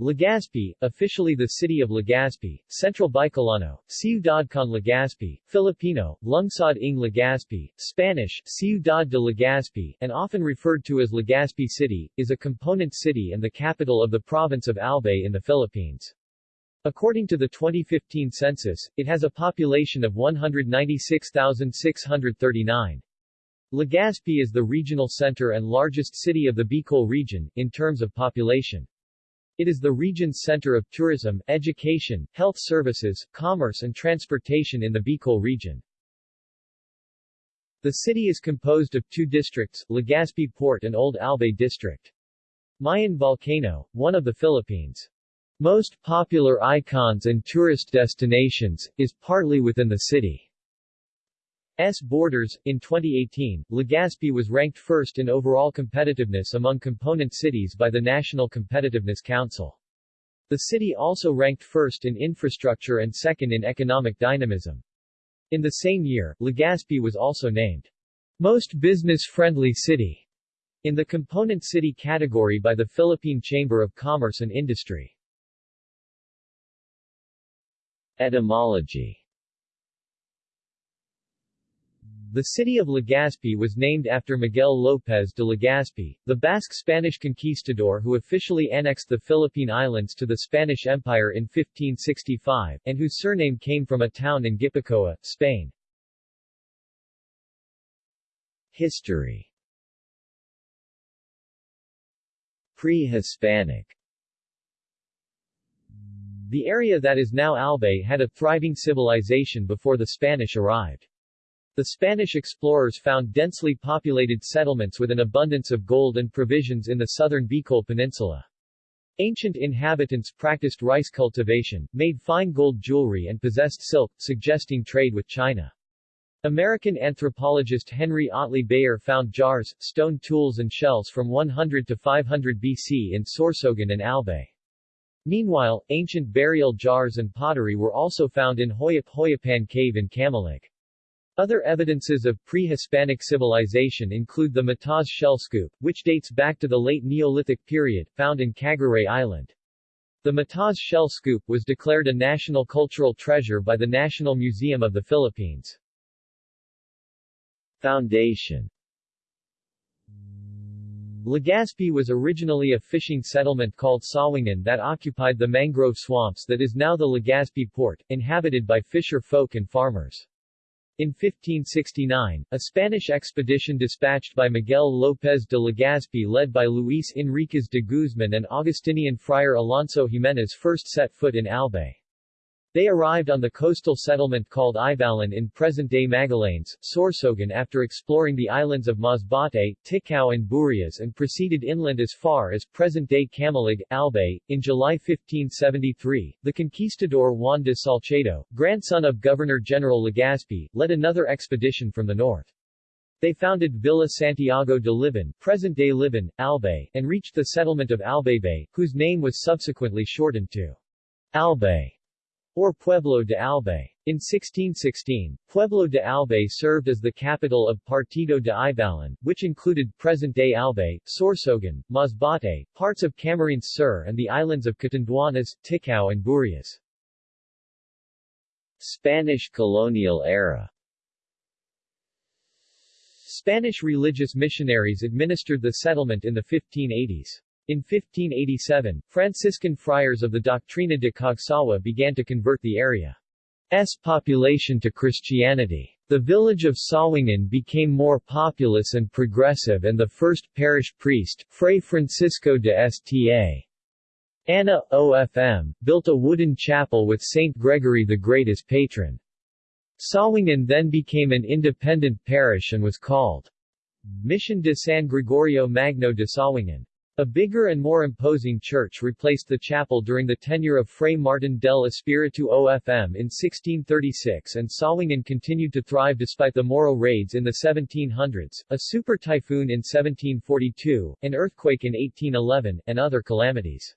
Legazpi, officially the city of Legazpi, Central Bicolano, Ciudad con Legazpi, Filipino, Lungsod ng Legazpi, Spanish, Ciudad de Legazpi, and often referred to as Legazpi City, is a component city and the capital of the province of Albay in the Philippines. According to the 2015 census, it has a population of 196,639. Legazpi is the regional center and largest city of the Bicol region, in terms of population. It is the region's center of tourism, education, health services, commerce and transportation in the Bicol region. The city is composed of two districts, Legazpi Port and Old Albay District. Mayon Volcano, one of the Philippines' most popular icons and tourist destinations, is partly within the city. S borders. In 2018, Legazpi was ranked first in overall competitiveness among component cities by the National Competitiveness Council. The city also ranked first in infrastructure and second in economic dynamism. In the same year, Legazpi was also named most business-friendly city in the component city category by the Philippine Chamber of Commerce and Industry. Etymology The city of Legazpi was named after Miguel López de Legazpi, the Basque Spanish conquistador who officially annexed the Philippine Islands to the Spanish Empire in 1565, and whose surname came from a town in Gipuzkoa, Spain. History Pre-Hispanic The area that is now Albay had a thriving civilization before the Spanish arrived. The Spanish explorers found densely populated settlements with an abundance of gold and provisions in the southern Bicol Peninsula. Ancient inhabitants practiced rice cultivation, made fine gold jewelry and possessed silk, suggesting trade with China. American anthropologist Henry Otley Beyer found jars, stone tools and shells from 100 to 500 BC in Sorsogon and Albay. Meanwhile, ancient burial jars and pottery were also found in Hoyop Hoyopan Cave in Camalig. Other evidences of pre-Hispanic civilization include the Mataas shell scoop, which dates back to the late Neolithic period, found in Cagraray Island. The Mataas shell scoop was declared a national cultural treasure by the National Museum of the Philippines. Foundation Legazpi was originally a fishing settlement called Sawingan that occupied the mangrove swamps that is now the Legazpi port, inhabited by fisher folk and farmers. In 1569, a Spanish expedition dispatched by Miguel López de Legazpi led by Luis Enriquez de Guzman and Augustinian friar Alonso Jimenez first set foot in Albay. They arrived on the coastal settlement called Ibalan in present-day Magallanes, Sorsogon after exploring the islands of Masbate, Ticao and Burias and proceeded inland as far as present-day Camalig, Albay. In July 1573, the conquistador Juan de Salcedo, grandson of Governor-General Legazpi, led another expedition from the north. They founded Villa Santiago de Libon, present-day Libon, Albay, and reached the settlement of Albaybay, whose name was subsequently shortened to Albay or Pueblo de Albay. In 1616, Pueblo de Albay served as the capital of Partido de Ibalan, which included present-day Albay, Sorsogon, Masbate, parts of Camarines Sur and the islands of Catanduanes, Ticao and Burias. Spanish colonial era Spanish religious missionaries administered the settlement in the 1580s. In 1587, Franciscan friars of the Doctrina de Cagsawa began to convert the area's population to Christianity. The village of Sawangan became more populous and progressive and the first parish priest, Fray Francisco de Sta. Anna, OFM, built a wooden chapel with Saint Gregory the Great as patron. Sawangan then became an independent parish and was called Mission de San Gregorio Magno de Sawangan. A bigger and more imposing church replaced the chapel during the tenure of Fray Martin del Espiritu OFM in 1636 and Sawangan continued to thrive despite the Moro raids in the 1700s, a super typhoon in 1742, an earthquake in 1811, and other calamities.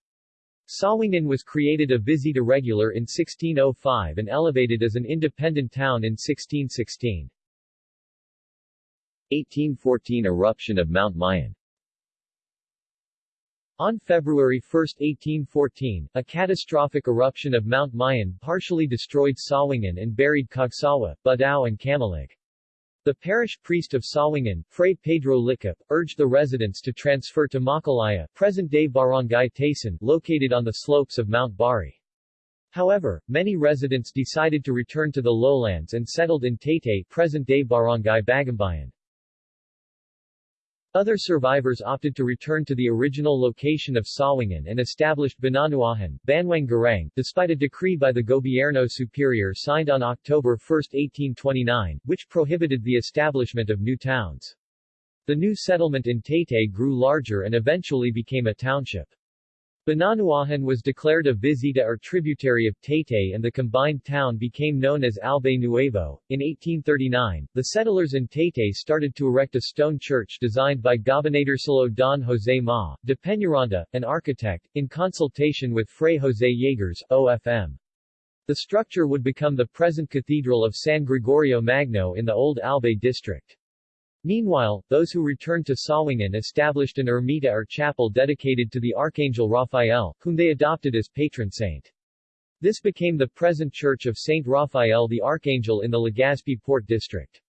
Sawangan was created a visita regular in 1605 and elevated as an independent town in 1616. 1814 Eruption of Mount Mayon On February 1, 1814, a catastrophic eruption of Mount Mayon partially destroyed Sawingan and buried Cagsawa, Badao and Camalig. The parish priest of Sawingan, Fray Pedro Licap, urged the residents to transfer to Makalaya, present-day Barangay Taysan, located on the slopes of Mount Bari. However, many residents decided to return to the lowlands and settled in Taytay, present-day Barangay Bagumbayan. Other survivors opted to return to the original location of Sawangan and established Bananuahan, Banwang Garang, despite a decree by the Gobierno Superior signed on October 1, 1829, which prohibited the establishment of new towns. The new settlement in Taytay grew larger and eventually became a township. Bananuahan was declared a visita or tributary of Taytay and the combined town became known as Albay Nuevo. In 1839, the settlers in Taytay started to erect a stone church designed by Gobernadorcillo Don Jose Ma, de Peñaranda, an architect, in consultation with Fray Jose Yeagers, OFM. The structure would become the present Cathedral of San Gregorio Magno in the old Albay district. Meanwhile, those who returned to Sawingan established an ermita or chapel dedicated to the Archangel Raphael, whom they adopted as patron saint. This became the present Church of Saint Raphael the Archangel in the Legazpi Port District.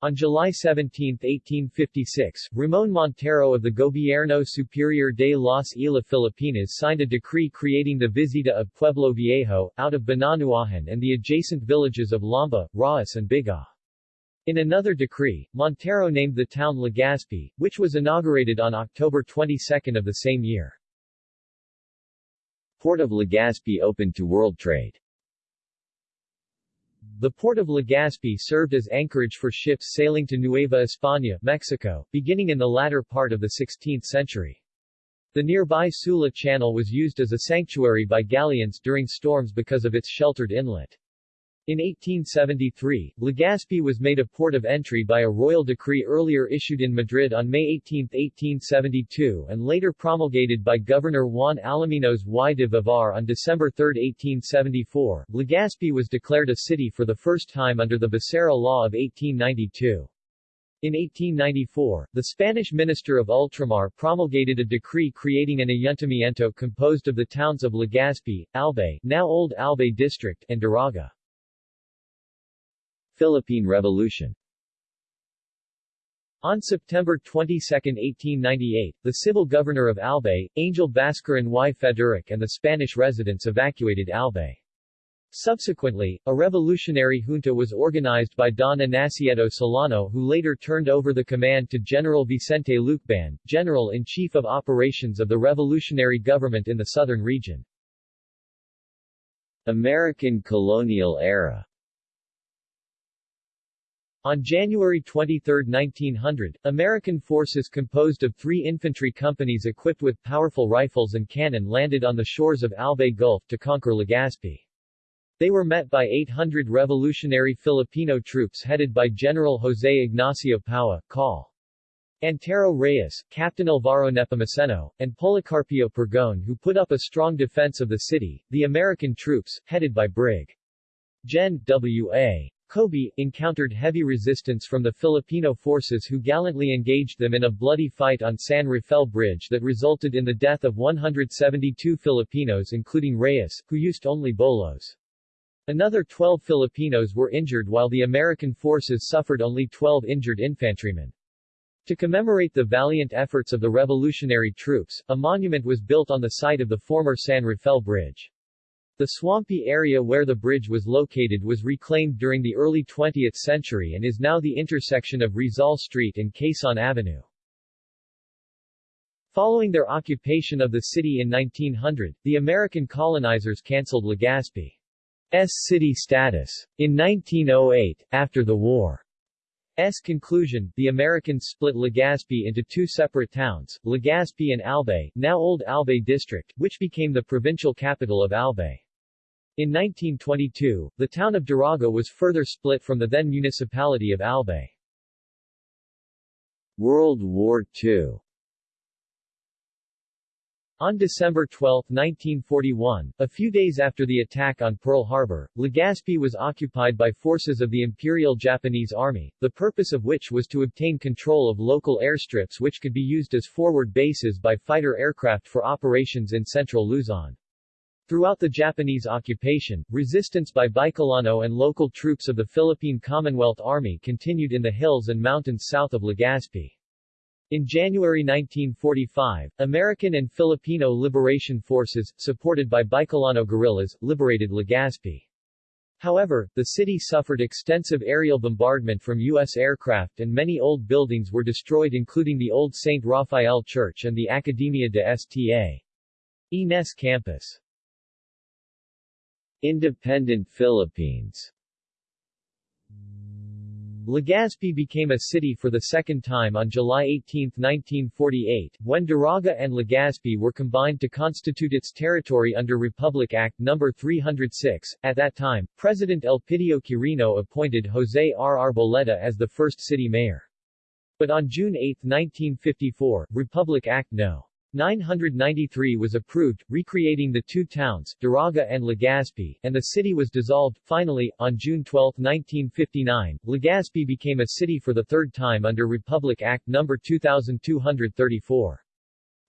On July 17, 1856, Ramon Montero of the Gobierno Superior de las Islas Filipinas signed a decree creating the Visita of Pueblo Viejo, out of Bananuahan and the adjacent villages of Lamba, Raas and Biga. In another decree, Montero named the town Legazpi, which was inaugurated on October 22 of the same year. Port of Legazpi opened to world trade The port of Legazpi served as anchorage for ships sailing to Nueva España, Mexico, beginning in the latter part of the 16th century. The nearby Sula Channel was used as a sanctuary by galleons during storms because of its sheltered inlet. In 1873, Legazpi was made a port of entry by a royal decree earlier issued in Madrid on May 18, 1872 and later promulgated by Governor Juan Alaminos y de Vivar on December 3, 1874. Legazpi was declared a city for the first time under the Becerra Law of 1892. In 1894, the Spanish Minister of Ultramar promulgated a decree creating an ayuntamiento composed of the towns of Legazpi, Albay now Old Albay District and Daraga. Philippine Revolution on September 22, 1898, the civil governor of Albay, Angel Bascaran y Federic and the Spanish residents evacuated Albay. Subsequently, a revolutionary junta was organized by Don Anacleto Solano who later turned over the command to General Vicente Lucban, General-in-Chief of Operations of the revolutionary government in the southern region. American colonial era on January 23, 1900, American forces composed of three infantry companies equipped with powerful rifles and cannon landed on the shores of Albay Gulf to conquer Legazpi. They were met by 800 revolutionary Filipino troops headed by General José Ignacio Paua, Col. Antero Reyes, Captain Alvaro Nepomuceno, and Policarpio Pergon who put up a strong defense of the city. The American troops, headed by Brig. Gen. W.A. Kobbé, encountered heavy resistance from the Filipino forces who gallantly engaged them in a bloody fight on San Rafael Bridge that resulted in the death of 172 Filipinos including Reyes, who used only bolos. Another 12 Filipinos were injured while the American forces suffered only 12 injured infantrymen. To commemorate the valiant efforts of the revolutionary troops, a monument was built on the site of the former San Rafael Bridge. The swampy area where the bridge was located was reclaimed during the early 20th century and is now the intersection of Rizal Street and Quezon Avenue. Following their occupation of the city in 1900, the American colonizers cancelled Legazpi's city status. In 1908, after the war's conclusion, the Americans split Legazpi into two separate towns, Legazpi and Albay, now Old Albay District, which became the provincial capital of Albay. In 1922, the town of Daraga was further split from the then municipality of Albay. World War II On December 12, 1941, a few days after the attack on Pearl Harbor, Legazpi was occupied by forces of the Imperial Japanese Army, the purpose of which was to obtain control of local airstrips which could be used as forward bases by fighter aircraft for operations in central Luzon. Throughout the Japanese occupation, resistance by Bicolano and local troops of the Philippine Commonwealth Army continued in the hills and mountains south of Legazpi. In January 1945, American and Filipino liberation forces, supported by Bicolano guerrillas, liberated Legazpi. However, the city suffered extensive aerial bombardment from U.S. aircraft and many old buildings were destroyed including the old St. Raphael Church and the Academia de Sta. Ines campus. Independent Philippines Legazpi became a city for the second time on July 18, 1948, when Daraga and Legazpi were combined to constitute its territory under Republic Act No. 306. At that time, President Elpidio Quirino appointed Jose R. Arboleda as the first city mayor. But on June 8, 1954, Republic Act No. 993 was approved, recreating the two towns, Daraga and Legazpi, and the city was dissolved. Finally, on June 12, 1959, Legazpi became a city for the third time under Republic Act No. 2234.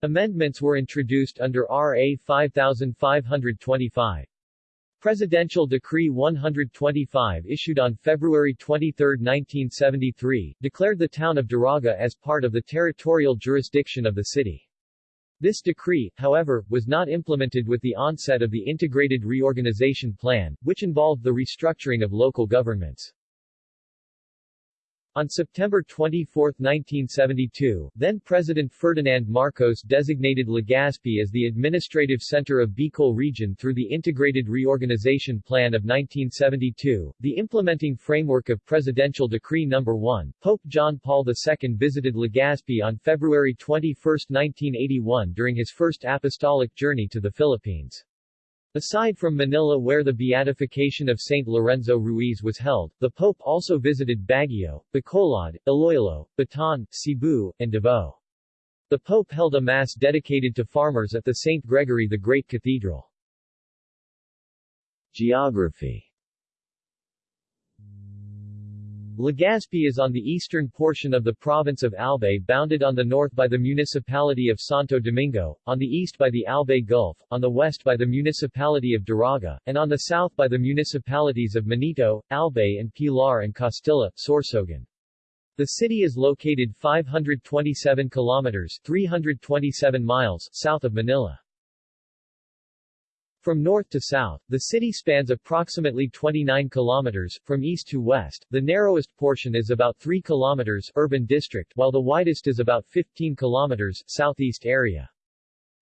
Amendments were introduced under RA 5525. Presidential Decree 125 issued on February 23, 1973, declared the town of Daraga as part of the territorial jurisdiction of the city. This decree, however, was not implemented with the onset of the Integrated Reorganization Plan, which involved the restructuring of local governments. On September 24, 1972, then-President Ferdinand Marcos designated Legazpi as the administrative center of Bicol region through the Integrated Reorganization Plan of 1972, the implementing framework of Presidential Decree No. 1. Pope John Paul II visited Legazpi on February 21, 1981 during his first apostolic journey to the Philippines. Aside from Manila where the beatification of Saint Lorenzo Ruiz was held, the Pope also visited Baguio, Bacolod, Iloilo, Bataan, Cebu, and Davao. The Pope held a Mass dedicated to farmers at the St. Gregory the Great Cathedral. Geography Legazpi is on the eastern portion of the province of Albay bounded on the north by the municipality of Santo Domingo, on the east by the Albay Gulf, on the west by the municipality of Daraga, and on the south by the municipalities of Manito, Albay and Pilar and Castilla, Sorsogon. The city is located 527 kilometers 327 miles south of Manila. From north to south, the city spans approximately 29 kilometers, from east to west, the narrowest portion is about 3 kilometers urban district, while the widest is about 15 kilometers southeast area.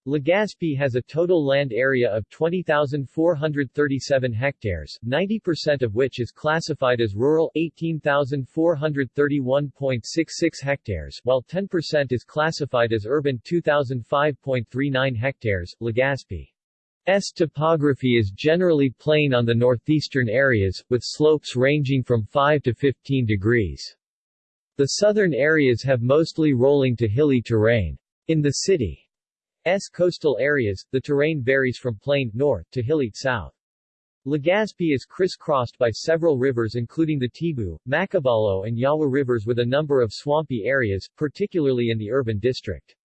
Legazpi has a total land area of 20,437 hectares, 90% of which is classified as rural 18,431.66 hectares, while 10% is classified as urban 2,005.39 hectares. Legazpi S topography is generally plain on the northeastern areas, with slopes ranging from 5 to 15 degrees. The southern areas have mostly rolling to hilly terrain. In the city's coastal areas, the terrain varies from plain north to hilly south. Legazpi is crisscrossed by several rivers including the Tibu, Macabalo and Yawa rivers with a number of swampy areas, particularly in the urban district.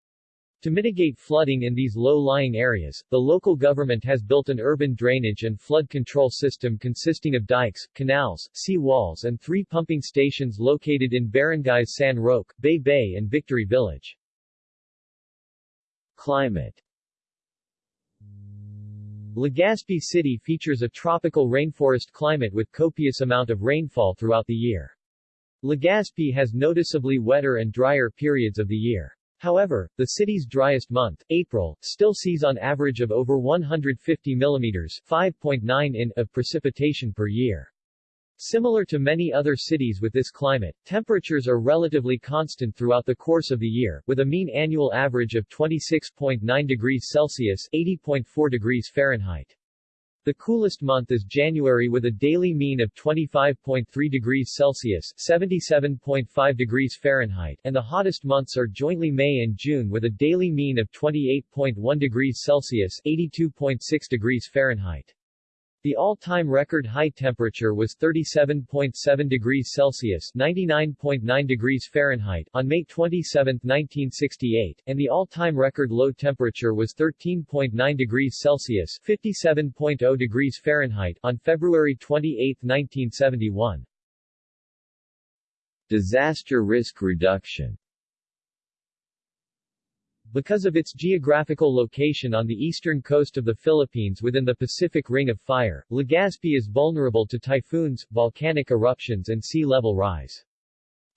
To mitigate flooding in these low-lying areas, the local government has built an urban drainage and flood control system consisting of dikes, canals, sea walls and three pumping stations located in barangays San Roque, Bay Bay and Victory Village. Climate Legazpi City features a tropical rainforest climate with copious amount of rainfall throughout the year. Legazpi has noticeably wetter and drier periods of the year. However, the city's driest month, April, still sees on average of over 150 mm 5.9 in of precipitation per year. Similar to many other cities with this climate, temperatures are relatively constant throughout the course of the year, with a mean annual average of 26.9 degrees Celsius 80.4 degrees Fahrenheit. The coolest month is January with a daily mean of 25.3 degrees Celsius 77.5 degrees Fahrenheit and the hottest months are jointly May and June with a daily mean of 28.1 degrees Celsius 82.6 degrees Fahrenheit. The all-time record high temperature was 37.7 degrees Celsius (99.9 degrees Fahrenheit) on May 27, 1968, and the all-time record low temperature was 13.9 degrees Celsius (57.0 degrees Fahrenheit) on February 28, 1971. Disaster risk reduction because of its geographical location on the eastern coast of the Philippines within the Pacific Ring of Fire, Legazpi is vulnerable to typhoons, volcanic eruptions and sea level rise.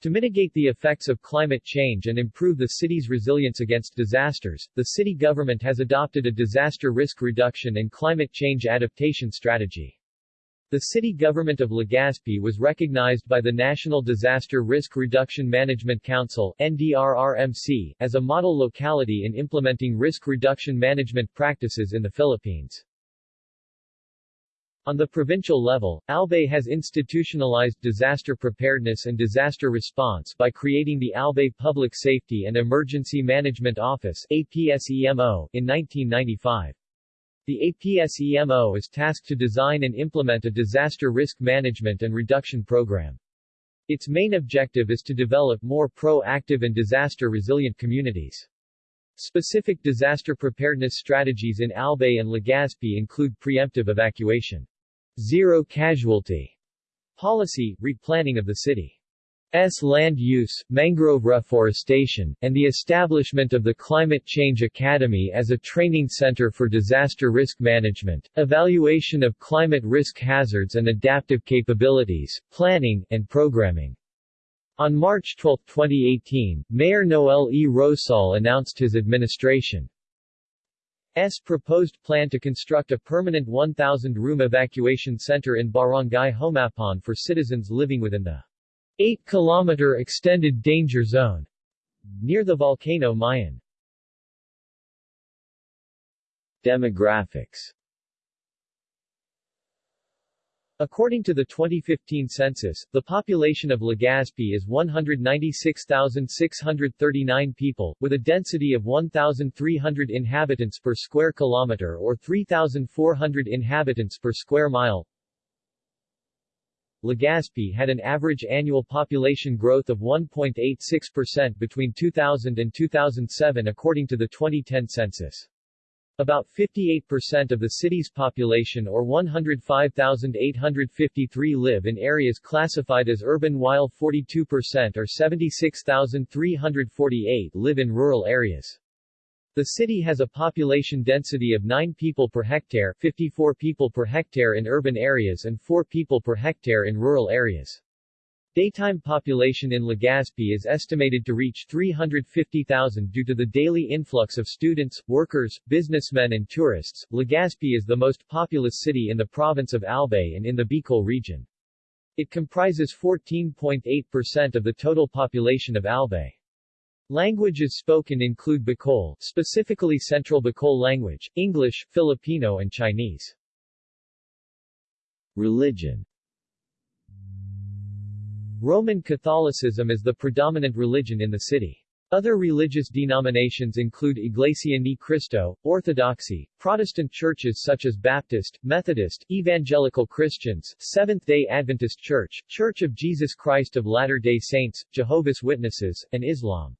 To mitigate the effects of climate change and improve the city's resilience against disasters, the city government has adopted a disaster risk reduction and climate change adaptation strategy. The city government of Legazpi was recognized by the National Disaster Risk Reduction Management Council NDRRMC, as a model locality in implementing risk reduction management practices in the Philippines. On the provincial level, Albay has institutionalized disaster preparedness and disaster response by creating the Albay Public Safety and Emergency Management Office APSEMO in 1995. The APSEMO is tasked to design and implement a disaster risk management and reduction program. Its main objective is to develop more proactive and disaster-resilient communities. Specific disaster preparedness strategies in Albay and Legazpi include preemptive evacuation, zero casualty policy, replanning of the city, S land use, mangrove reforestation, and the establishment of the Climate Change Academy as a training center for disaster risk management, evaluation of climate risk hazards and adaptive capabilities, planning, and programming. On March 12, 2018, Mayor Noel E. Rosal announced his administration's proposed plan to construct a permanent 1,000-room evacuation center in Barangay Homapon for citizens living within the 8-kilometer extended danger zone near the volcano Mayon. Demographics According to the 2015 census, the population of Legazpi is 196,639 people, with a density of 1,300 inhabitants per square kilometer or 3,400 inhabitants per square mile. Legazpi had an average annual population growth of 1.86% between 2000 and 2007 according to the 2010 census. About 58% of the city's population or 105,853 live in areas classified as urban while 42% or 76,348 live in rural areas. The city has a population density of 9 people per hectare 54 people per hectare in urban areas and 4 people per hectare in rural areas. Daytime population in Legazpi is estimated to reach 350,000 due to the daily influx of students, workers, businessmen and tourists. Legazpi is the most populous city in the province of Albay and in the Bicol region. It comprises 14.8% of the total population of Albay. Languages spoken include Bicol, specifically Central Bicol language, English, Filipino and Chinese. Religion Roman Catholicism is the predominant religion in the city. Other religious denominations include Iglesia Ni Cristo, Orthodoxy, Protestant churches such as Baptist, Methodist, Evangelical Christians, Seventh-day Adventist Church, Church of Jesus Christ of Latter-day Saints, Jehovah's Witnesses, and Islam.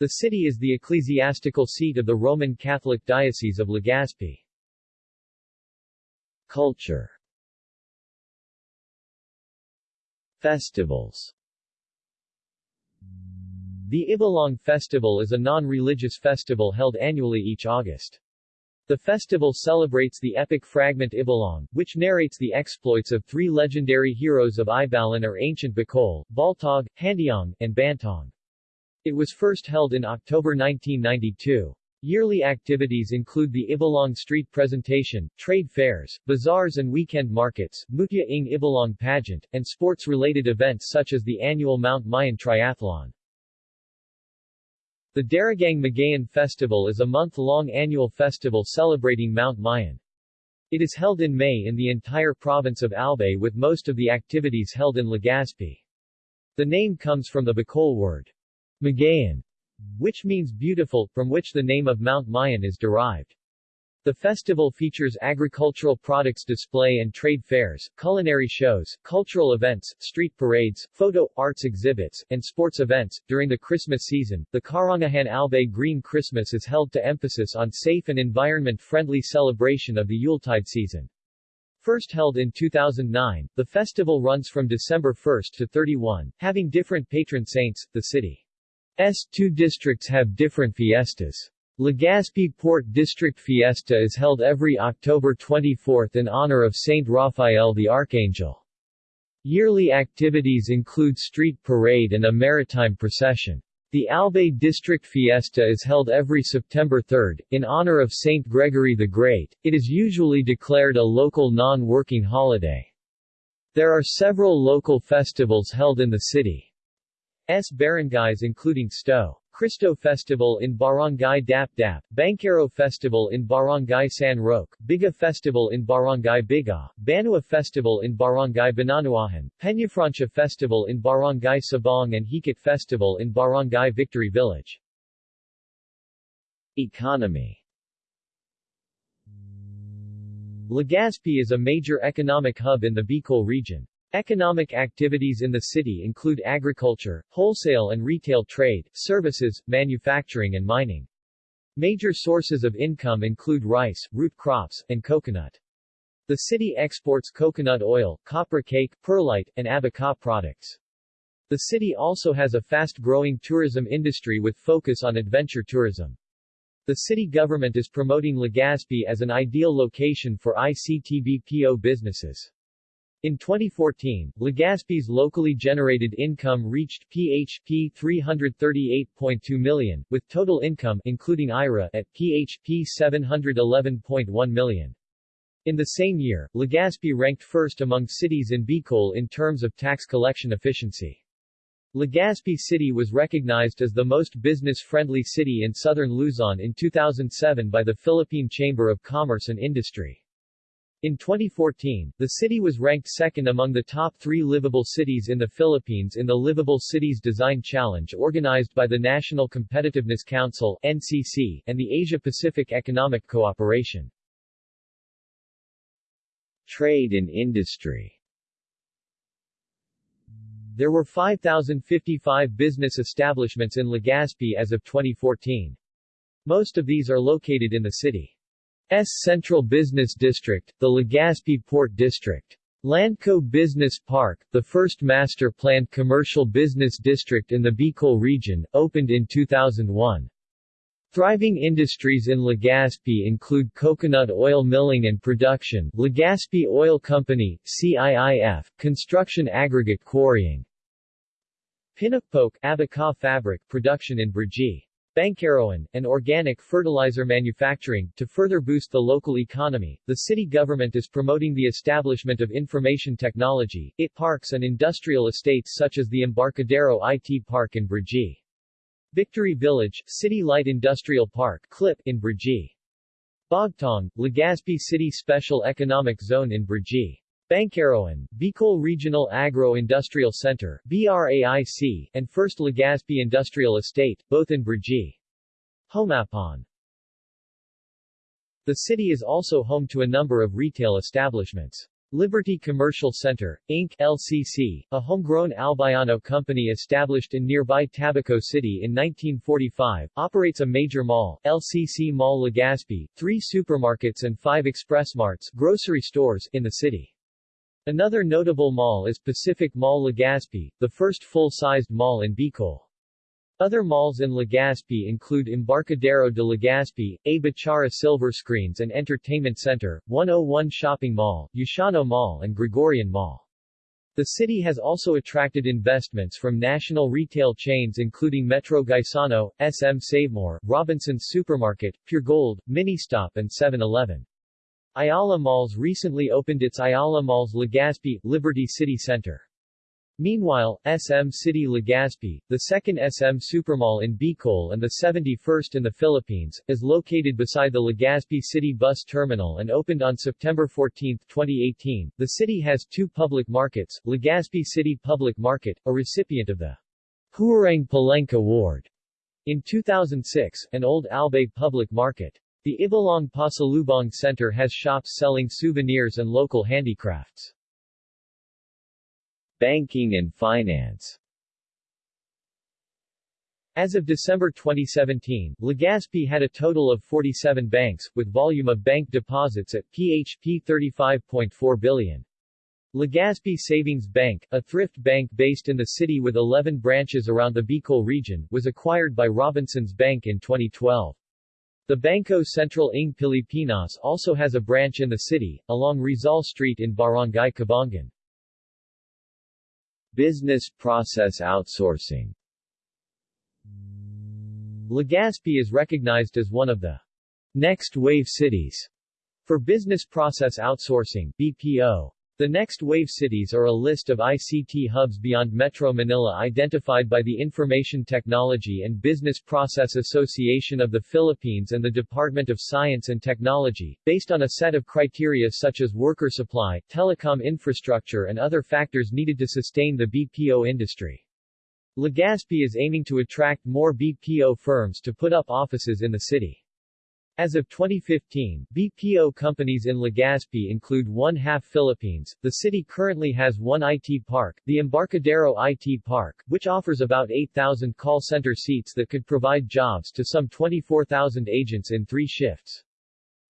The city is the ecclesiastical seat of the Roman Catholic Diocese of Legazpi. Culture Festivals The Ibalong Festival is a non-religious festival held annually each August. The festival celebrates the epic fragment Ibalong, which narrates the exploits of three legendary heroes of Ibalan or ancient Bicol, Baltog, Handiong, and Bantong. It was first held in October 1992. Yearly activities include the Ibalong Street Presentation, trade fairs, bazaars and weekend markets, Mutya ng Ibalong pageant, and sports-related events such as the annual Mount Mayon Triathlon. The Daragang Magayan Festival is a month-long annual festival celebrating Mount Mayon. It is held in May in the entire province of Albay with most of the activities held in Legazpi. The name comes from the Bicol word, Magayan, which means beautiful, from which the name of Mount Mayon is derived. The festival features agricultural products display and trade fairs, culinary shows, cultural events, street parades, photo, arts exhibits, and sports events. During the Christmas season, the Karangahan Albay Green Christmas is held to emphasis on safe and environment-friendly celebration of the Yuletide season. First held in 2009, the festival runs from December 1 to 31, having different patron saints. The city's two districts have different fiestas. Legazpi Port District Fiesta is held every October 24 in honor of Saint Raphael the Archangel. Yearly activities include street parade and a maritime procession. The Albay District Fiesta is held every September 3, in honor of Saint Gregory the Great. It is usually declared a local non-working holiday. There are several local festivals held in the city's barangays including Sto. Cristo Festival in Barangay Dap Dap, Bankero Festival in Barangay San Roque, Biga Festival in Barangay Biga, Banua Festival in Barangay Bananuahan, Peñafrancia Festival in Barangay Sabong and Hikit Festival in Barangay Victory Village. Economy Legazpi is a major economic hub in the Bicol region. Economic activities in the city include agriculture, wholesale and retail trade, services, manufacturing and mining. Major sources of income include rice, root crops, and coconut. The city exports coconut oil, copra cake, perlite, and abaca products. The city also has a fast-growing tourism industry with focus on adventure tourism. The city government is promoting Legazpi as an ideal location for ICTBPO businesses. In 2014, Legazpi's locally generated income reached PHP 338.2 million, with total income including IRA at PHP 711.1 million. In the same year, Legazpi ranked first among cities in Bicol in terms of tax collection efficiency. Legazpi City was recognized as the most business-friendly city in southern Luzon in 2007 by the Philippine Chamber of Commerce and Industry. In 2014, the city was ranked second among the top three livable cities in the Philippines in the Livable Cities Design Challenge organized by the National Competitiveness Council NCC, and the Asia-Pacific Economic Cooperation. Trade and industry There were 5,055 business establishments in Legazpi as of 2014. Most of these are located in the city. S Central Business District, the Legazpi Port District. Landco Business Park, the first master-planned commercial business district in the Bicol region, opened in 2001. Thriving industries in Legazpi include coconut oil milling and production, Legazpi Oil Company, CIIF, construction aggregate quarrying, Pinakpoke, abaca fabric production in Brgy. Banquerohan, and organic fertilizer manufacturing. To further boost the local economy, the city government is promoting the establishment of information technology, IT parks and industrial estates such as the Embarcadero IT Park in Brgy. Victory Village, City Light Industrial Park CLIP in Brgy. Bogtong, Legazpi City Special Economic Zone in Brgy. Banquerohan, Bicol Regional Agro-Industrial Center BRAIC, and First Legazpi Industrial Estate, both in Brgy. Homapon The city is also home to a number of retail establishments. Liberty Commercial Center, Inc. LCC, a homegrown Albayano company established in nearby Tabaco City in 1945, operates a major mall, LCC Mall Legazpi, three supermarkets and five expressmarts grocery stores in the city. Another notable mall is Pacific Mall Legazpi, the first full-sized mall in Bicol. Other malls in Legazpi include Embarcadero de Legazpi, A Bichara Silver Screens and Entertainment Center, 101 Shopping Mall, Yashano Mall and Gregorian Mall. The city has also attracted investments from national retail chains including Metro Gaisano, SM Savemore, Robinson's Supermarket, Pure Gold, Ministop and 7-Eleven. Ayala Malls recently opened its Ayala Malls Legazpi, Liberty City Center. Meanwhile, SM City Legazpi, the second SM Supermall in Bicol and the 71st in the Philippines, is located beside the Legazpi City Bus Terminal and opened on September 14, 2018. The city has two public markets, Legazpi City Public Market, a recipient of the Huwarang Palengke Award in 2006, and Old Albay Public Market. The Ibalong Pasalubong Center has shops selling souvenirs and local handicrafts. Banking and finance as of December 2017, Legazpi had a total of 47 banks, with volume of bank deposits at PHP 35.4 billion. Legazpi Savings Bank, a thrift bank based in the city with 11 branches around the Bicol region, was acquired by Robinsons Bank in 2012. The Bangko Sentral ng Pilipinas also has a branch in the city, along Rizal Street in Barangay Cabangan. Business process outsourcing Legazpi is recognized as one of the next wave cities for business process outsourcing BPO. The next wave cities are a list of ICT hubs beyond Metro Manila identified by the Information Technology and Business Process Association of the Philippines and the Department of Science and Technology, based on a set of criteria such as worker supply, telecom infrastructure and other factors needed to sustain the BPO industry. Legazpi is aiming to attract more BPO firms to put up offices in the city. As of 2015, BPO companies in Legazpi include One Half Philippines. The city currently has one IT park, the Embarcadero IT Park, which offers about 8,000 call center seats that could provide jobs to some 24,000 agents in three shifts.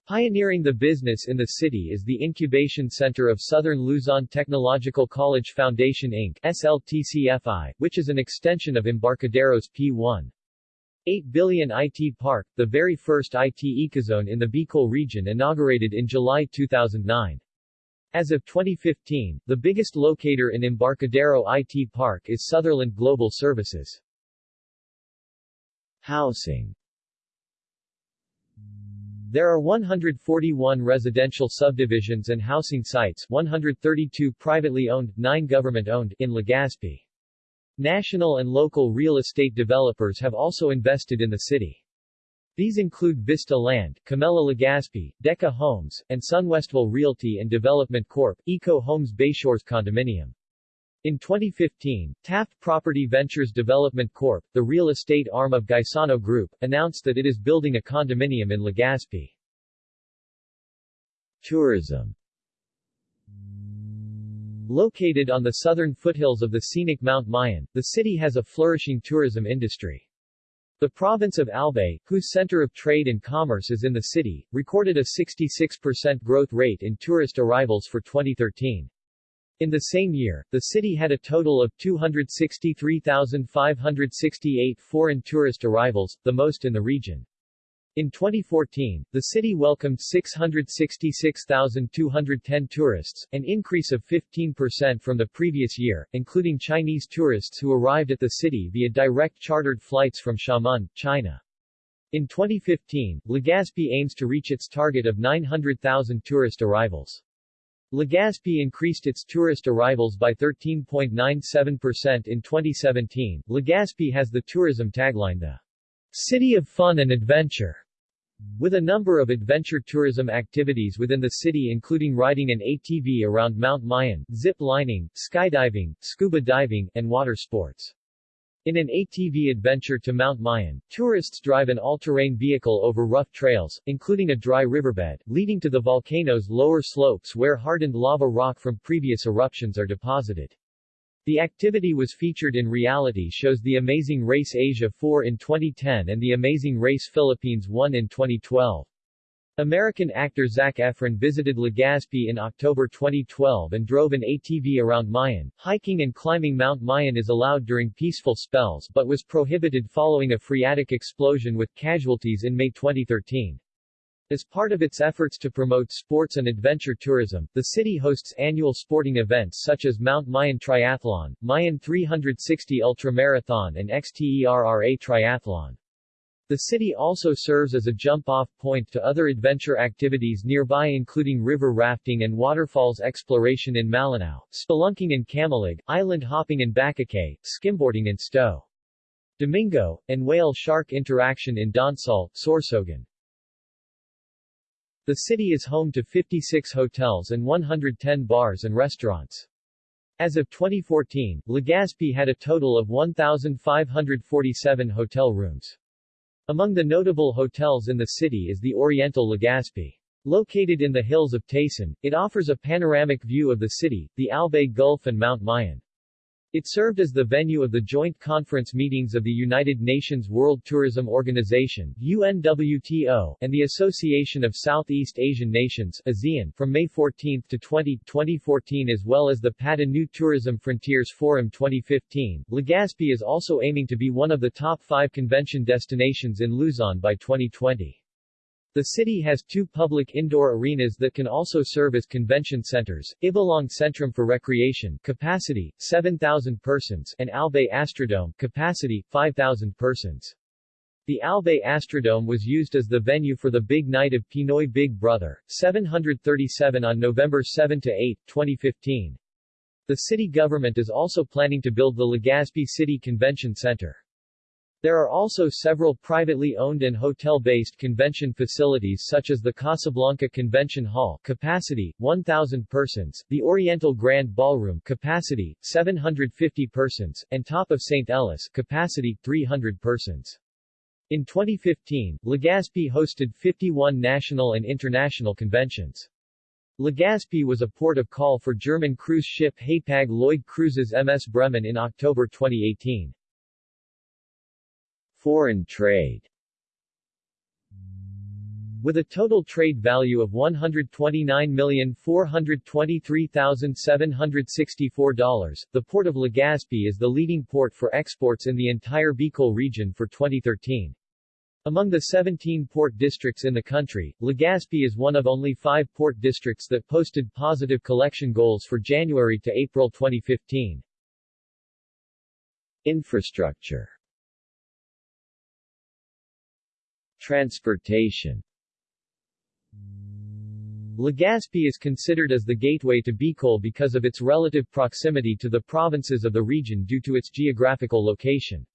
Pioneering the business in the city is the Incubation Center of Southern Luzon Technological College Foundation Inc. SLTCFI, which is an extension of Embarcadero's P1. 8 billion IT Park, the very first IT ecozone in the Bicol region inaugurated in July 2009. As of 2015, the biggest locator in Embarcadero IT Park is Sutherland Global Services. Housing There are 141 residential subdivisions and housing sites 132 privately owned, 9 government-owned in Legazpi. National and local real estate developers have also invested in the city. These include Vista Land, Camella Legazpi, Deca Homes, and Sunwestville Realty and Development Corp., Eco Homes Bayshores Condominium. In 2015, Taft Property Ventures Development Corp., the real estate arm of Gaisano Group, announced that it is building a condominium in Legazpi. Tourism Located on the southern foothills of the scenic Mount Mayon, the city has a flourishing tourism industry. The province of Albay, whose center of trade and commerce is in the city, recorded a 66% growth rate in tourist arrivals for 2013. In the same year, the city had a total of 263,568 foreign tourist arrivals, the most in the region. In 2014, the city welcomed 666,210 tourists, an increase of 15% from the previous year, including Chinese tourists who arrived at the city via direct chartered flights from Xiamen, China. In 2015, Legazpi aims to reach its target of 900,000 tourist arrivals. Legazpi increased its tourist arrivals by 13.97% in 2017. Legazpi has the tourism tagline the City of Fun and Adventure. With a number of adventure tourism activities within the city including riding an ATV around Mount Mayon, zip lining, skydiving, scuba diving, and water sports. In an ATV adventure to Mount Mayon, tourists drive an all-terrain vehicle over rough trails, including a dry riverbed, leading to the volcano's lower slopes where hardened lava rock from previous eruptions are deposited. The activity was featured in reality shows The Amazing Race Asia 4 in 2010 and The Amazing Race Philippines 1 in 2012. American actor Zac Efron visited Legazpi in October 2012 and drove an ATV around Mayon. Hiking and climbing Mount Mayon is allowed during peaceful spells but was prohibited following a phreatic explosion with casualties in May 2013. As part of its efforts to promote sports and adventure tourism, the city hosts annual sporting events such as Mount Mayon Triathlon, Mayon 360 Ultramarathon and XTERRA Triathlon. The city also serves as a jump-off point to other adventure activities nearby including river rafting and waterfalls exploration in Malinao, spelunking in Camalig, island hopping in Bacacay, skimboarding in Sto. Domingo, and whale shark interaction in Donsol, Sorsogon. The city is home to 56 hotels and 110 bars and restaurants. As of 2014, Legazpi had a total of 1,547 hotel rooms. Among the notable hotels in the city is the Oriental Legazpi. Located in the hills of Taysan, it offers a panoramic view of the city, the Albay Gulf and Mount Mayon. It served as the venue of the joint conference meetings of the United Nations World Tourism Organization UNWTO, and the Association of Southeast Asian Nations ASEAN from May 14 to 20, 2014 as well as the PATA New Tourism Frontiers Forum 2015. Legazpi is also aiming to be one of the top five convention destinations in Luzon by 2020. The city has two public indoor arenas that can also serve as convention centers, Ibalong Centrum for Recreation capacity, 7,000 persons and Albay Astrodome capacity, 5,000 persons. The Albay Astrodome was used as the venue for the Big Night of Pinoy Big Brother, 737 on November 7-8, 2015. The city government is also planning to build the Legazpi City Convention Center. There are also several privately owned and hotel-based convention facilities such as the Casablanca Convention Hall capacity, 1,000 persons, the Oriental Grand Ballroom capacity, 750 persons, and Top of St. Ellis capacity, 300 persons. In 2015, Legazpi hosted 51 national and international conventions. Legazpi was a port of call for German cruise ship Hapag-Lloyd Cruises MS Bremen in October 2018. Foreign trade with a total trade value of $129,423,764, the port of Legazpi is the leading port for exports in the entire Bicol region for 2013. Among the 17 port districts in the country, Legazpi is one of only five port districts that posted positive collection goals for January to April 2015. Infrastructure Transportation Legazpi is considered as the gateway to Bicol because of its relative proximity to the provinces of the region due to its geographical location.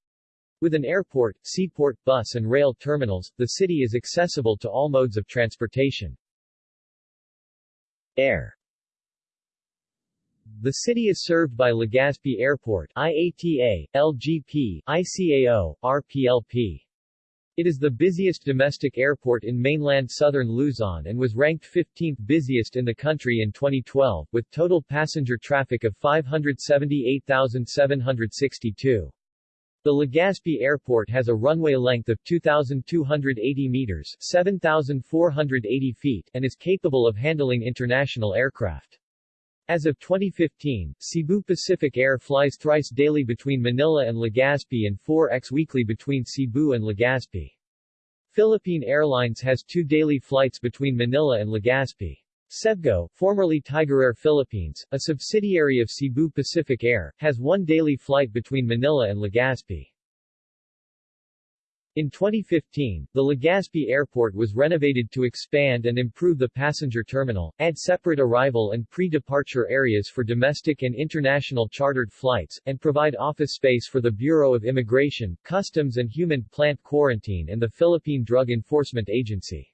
With an airport, seaport, bus and rail terminals, the city is accessible to all modes of transportation. Air The city is served by Legazpi Airport IATA, LGP, ICAO, RPLP. It is the busiest domestic airport in mainland southern Luzon and was ranked 15th busiest in the country in 2012, with total passenger traffic of 578,762. The Legazpi Airport has a runway length of 2,280 meters 7,480 feet and is capable of handling international aircraft. As of 2015, Cebu Pacific Air flies thrice daily between Manila and Legazpi and 4x weekly between Cebu and Legazpi. Philippine Airlines has two daily flights between Manila and Legazpi. Cebgo, formerly Tiger Air Philippines, a subsidiary of Cebu Pacific Air, has one daily flight between Manila and Legazpi. In 2015, the Legazpi Airport was renovated to expand and improve the passenger terminal, add separate arrival and pre-departure areas for domestic and international chartered flights, and provide office space for the Bureau of Immigration, Customs and Human Plant Quarantine and the Philippine Drug Enforcement Agency.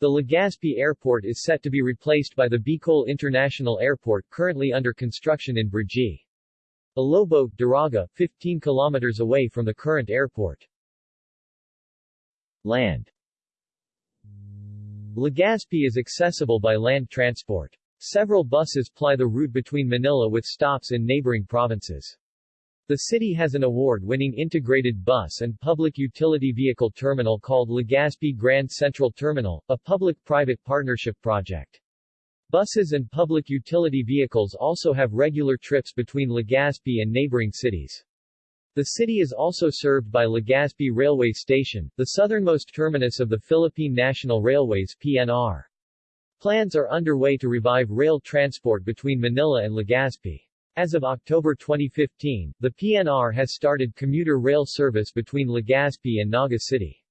The Legazpi Airport is set to be replaced by the Bicol International Airport currently under construction in Brgy. Alobo, Daraga, 15 kilometers away from the current airport. Land Legazpi is accessible by land transport. Several buses ply the route between Manila with stops in neighboring provinces. The city has an award-winning integrated bus and public utility vehicle terminal called Legazpi Grand Central Terminal, a public-private partnership project. Buses and public utility vehicles also have regular trips between Legazpi and neighboring cities. The city is also served by Legazpi Railway Station, the southernmost terminus of the Philippine National Railways PNR. Plans are underway to revive rail transport between Manila and Legazpi. As of October 2015, the PNR has started commuter rail service between Legazpi and Naga City.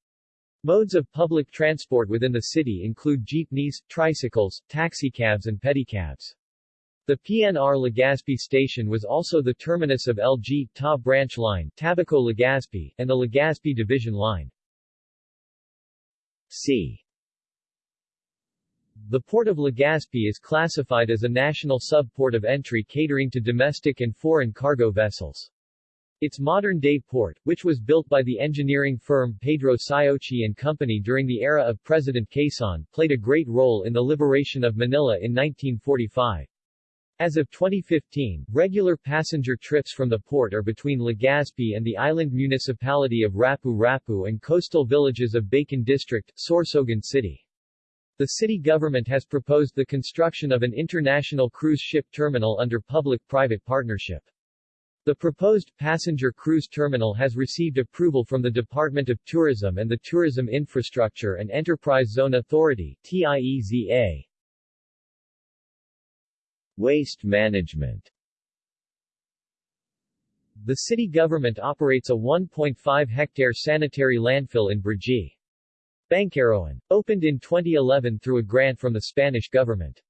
Modes of public transport within the city include jeepneys, tricycles, taxicabs and pedicabs. The PNR Legazpi station was also the terminus of LG Ta branch line Tabaco Legazpi, and the Legazpi division line. C. The port of Legazpi is classified as a national sub-port of entry catering to domestic and foreign cargo vessels. Its modern-day port, which was built by the engineering firm Pedro Siochi and Company during the era of President Quezon, played a great role in the liberation of Manila in 1945. As of 2015, regular passenger trips from the port are between Legazpi and the island municipality of Rapu-Rapu and coastal villages of Bacon District, Sorsogon City. The city government has proposed the construction of an international cruise ship terminal under public-private partnership. The proposed passenger cruise terminal has received approval from the Department of Tourism and the Tourism Infrastructure and Enterprise Zone Authority TIEZA. Waste management The city government operates a 1.5-hectare sanitary landfill in Brgy. Banquerohan. Opened in 2011 through a grant from the Spanish government.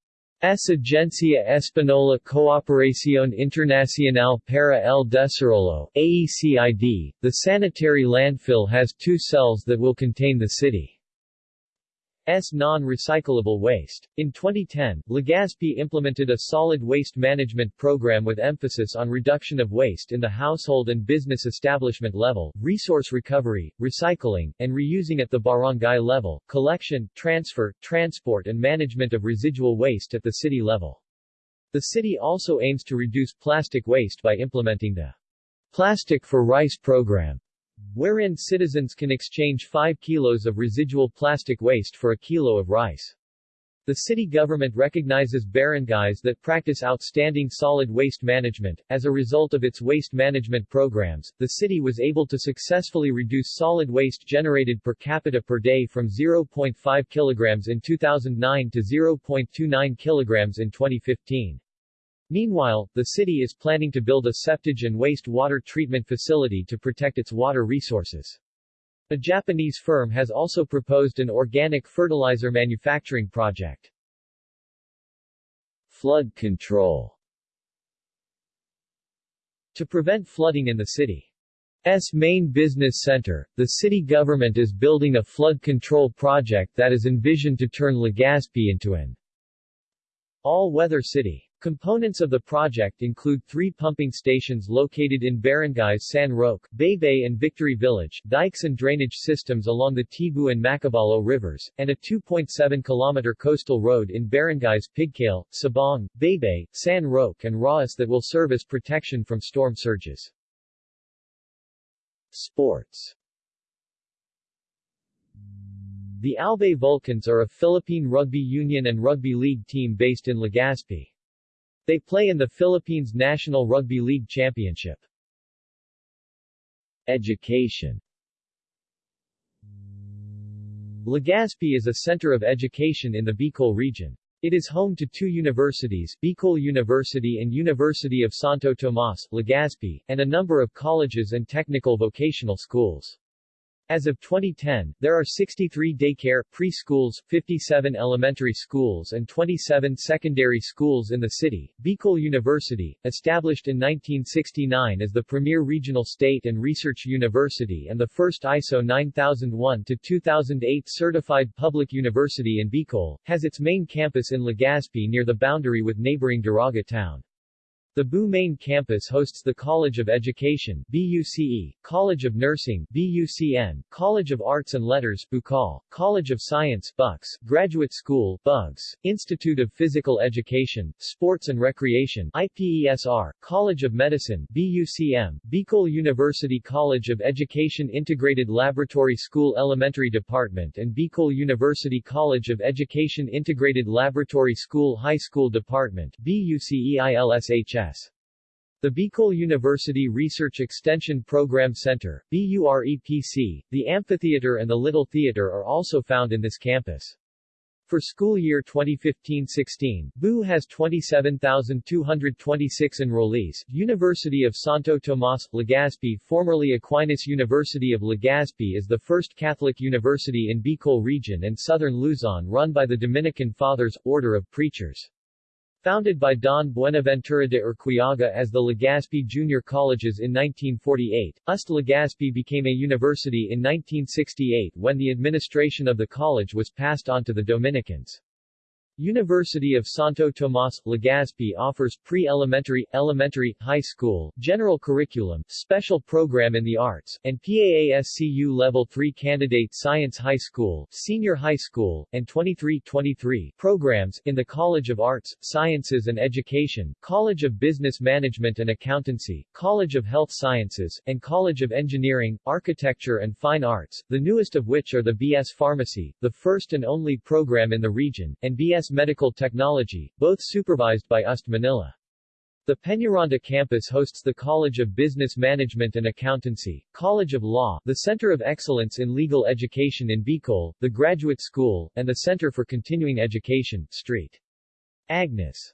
S. Agencia Española Cooperación Internacional para el Desarrollo AECID, the sanitary landfill has two cells that will contain the city. S non-recyclable waste. In 2010, Legazpi implemented a solid waste management program with emphasis on reduction of waste in the household and business establishment level, resource recovery, recycling, and reusing at the barangay level, collection, transfer, transport and management of residual waste at the city level. The city also aims to reduce plastic waste by implementing the Plastic for Rice program wherein citizens can exchange 5 kilos of residual plastic waste for a kilo of rice. The city government recognizes barangays that practice outstanding solid waste management. As a result of its waste management programs, the city was able to successfully reduce solid waste generated per capita per day from 0.5 kilograms in 2009 to 0.29 kilograms in 2015. Meanwhile, the city is planning to build a septage and waste water treatment facility to protect its water resources. A Japanese firm has also proposed an organic fertilizer manufacturing project. Flood control To prevent flooding in the city's main business center, the city government is building a flood control project that is envisioned to turn Legazpi into an all-weather city. Components of the project include three pumping stations located in barangays San Roque, Baybay and Victory Village, dikes and drainage systems along the Tibu and Macabalo rivers, and a 2.7-kilometer coastal road in barangays Pigcale, Sabong, Baybay, San Roque and Rawis that will serve as protection from storm surges. Sports The Albay Vulcans are a Philippine rugby union and rugby league team based in Legazpi. They play in the Philippines National Rugby League Championship. Education Legazpi is a center of education in the Bicol region. It is home to two universities, Bicol University and University of Santo Tomas, Legazpi, and a number of colleges and technical vocational schools. As of 2010, there are 63 daycare, preschools, 57 elementary schools and 27 secondary schools in the city. Bicol University, established in 1969 as the premier regional state and research university and the first ISO 9001-2008 certified public university in Bicol, has its main campus in Legazpi near the boundary with neighboring Daraga town. The BU main campus hosts the College of Education BUCE, College of Nursing BUCN, College of Arts and Letters BUCAL, College of Science BUCS, Graduate School BUGS, Institute of Physical Education, Sports and Recreation IPESR, College of Medicine BUCM, Bicol University College of Education Integrated Laboratory School Elementary Department and Bicol University College of Education Integrated Laboratory School High School Department BUCEILSHS the Bicol University Research Extension Program Center, BUREPC, the amphitheater and the Little Theater are also found in this campus. For school year 2015-16, BU has 27,226 enrollees. University of Santo Tomas, Legazpi formerly Aquinas University of Legazpi is the first Catholic university in Bicol region and southern Luzon run by the Dominican Fathers, Order of Preachers. Founded by Don Buenaventura de Urquiaga as the Legazpi Junior Colleges in 1948, UST Legazpi became a university in 1968 when the administration of the college was passed on to the Dominicans. University of Santo Tomas, Legazpi offers pre-elementary, elementary, high school, general curriculum, special program in the arts, and PAASCU Level 3 Candidate Science High School, Senior High School, and 23-23 programs, in the College of Arts, Sciences and Education, College of Business Management and Accountancy, College of Health Sciences, and College of Engineering, Architecture and Fine Arts, the newest of which are the BS Pharmacy, the first and only program in the region, and BS Medical Technology, both supervised by UST Manila. The Peñaranda campus hosts the College of Business Management and Accountancy, College of Law, the Center of Excellence in Legal Education in Bicol, the Graduate School, and the Center for Continuing Education, St. Agnes.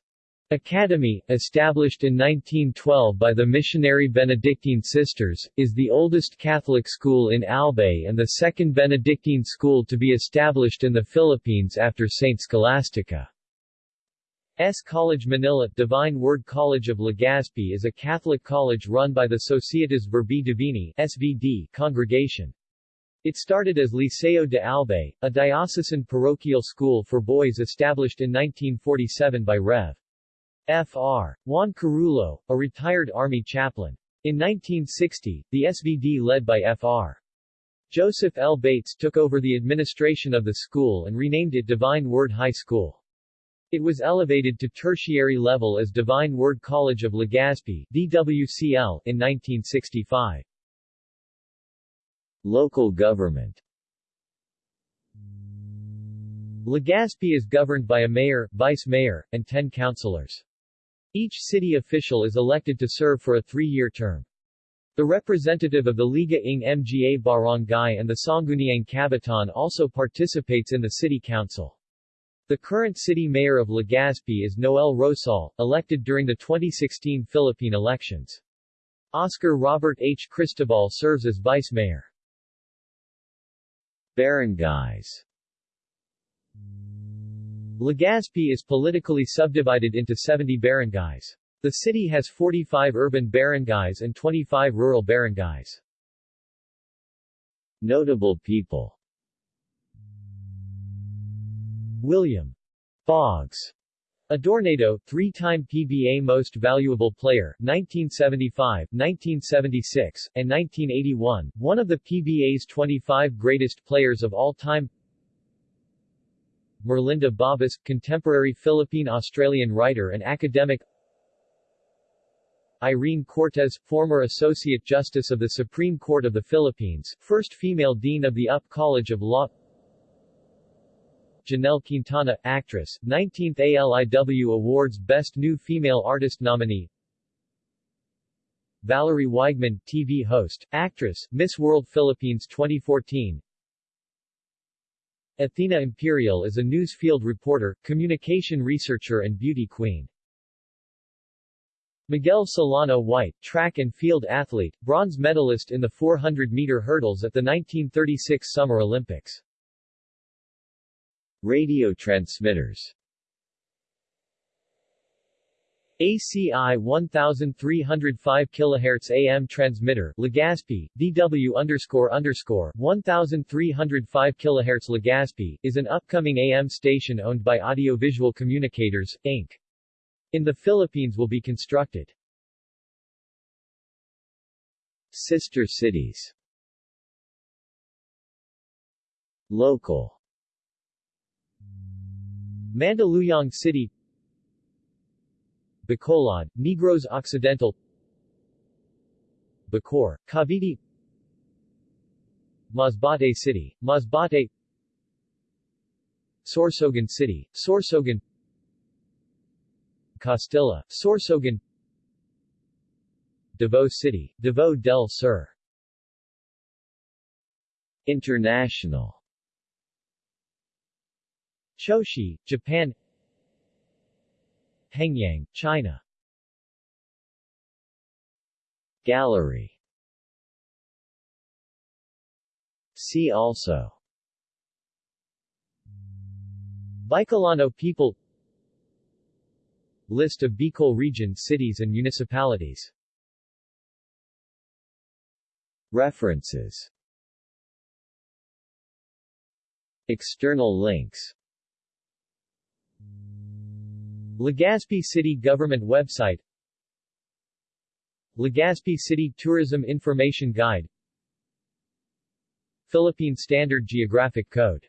Academy, established in 1912 by the missionary Benedictine sisters, is the oldest Catholic school in Albay and the second Benedictine school to be established in the Philippines after St. Scholastica. S. College Manila Divine Word College of Legazpi is a Catholic college run by the Societas Verbi Divini SVD congregation. It started as Liceo de Albay, a diocesan parochial school for boys established in 1947 by Rev. Fr. Juan Carullo, a retired Army chaplain. In 1960, the SVD led by Fr. Joseph L. Bates took over the administration of the school and renamed it Divine Word High School. It was elevated to tertiary level as Divine Word College of Legazpi DWCL in 1965. Local government Legazpi is governed by a mayor, vice-mayor, and ten councilors. Each city official is elected to serve for a three-year term. The representative of the Liga ng Mga Barangay and the Sangguniang Kabataan also participates in the city council. The current city mayor of Legazpi is Noel Rosal, elected during the 2016 Philippine elections. Oscar Robert H. Cristobal serves as vice mayor. Barangays Legazpi is politically subdivided into 70 barangays. The city has 45 urban barangays and 25 rural barangays. Notable people William Bogs Adornado, three-time PBA Most Valuable Player, 1975, 1976, and 1981, one of the PBA's 25 greatest players of all time Merlinda Bobis, contemporary Philippine-Australian writer and academic. Irene Cortes, former Associate Justice of the Supreme Court of the Philippines, first female Dean of the UP College of Law. Janelle Quintana, actress, 19th ALIW Awards Best New Female Artist nominee. Valerie Weigmann, TV host, actress, Miss World Philippines 2014 Athena Imperial is a news field reporter, communication researcher and beauty queen. Miguel Solano White, track and field athlete, bronze medalist in the 400-meter hurdles at the 1936 Summer Olympics. Radio transmitters ACI 1305 kHz AM transmitter, Legazpi, DW underscore underscore 1305 kHz Legazpi, is an upcoming AM station owned by Audiovisual Communicators, Inc. In the Philippines will be constructed. Sister cities Local Mandaluyong City Bacolod, Negros Occidental Bacoor, Cavite Masbate City, Masbate Sorsogon City, Sorsogon Castilla, Sorsogon Davao City, Davao del Sur. International. Choshi, Japan Hengyang, China. Gallery. See also. Bicolano people. List of Bicol region cities and municipalities. References. External links Legazpi City Government website Legazpi City Tourism Information Guide Philippine Standard Geographic Code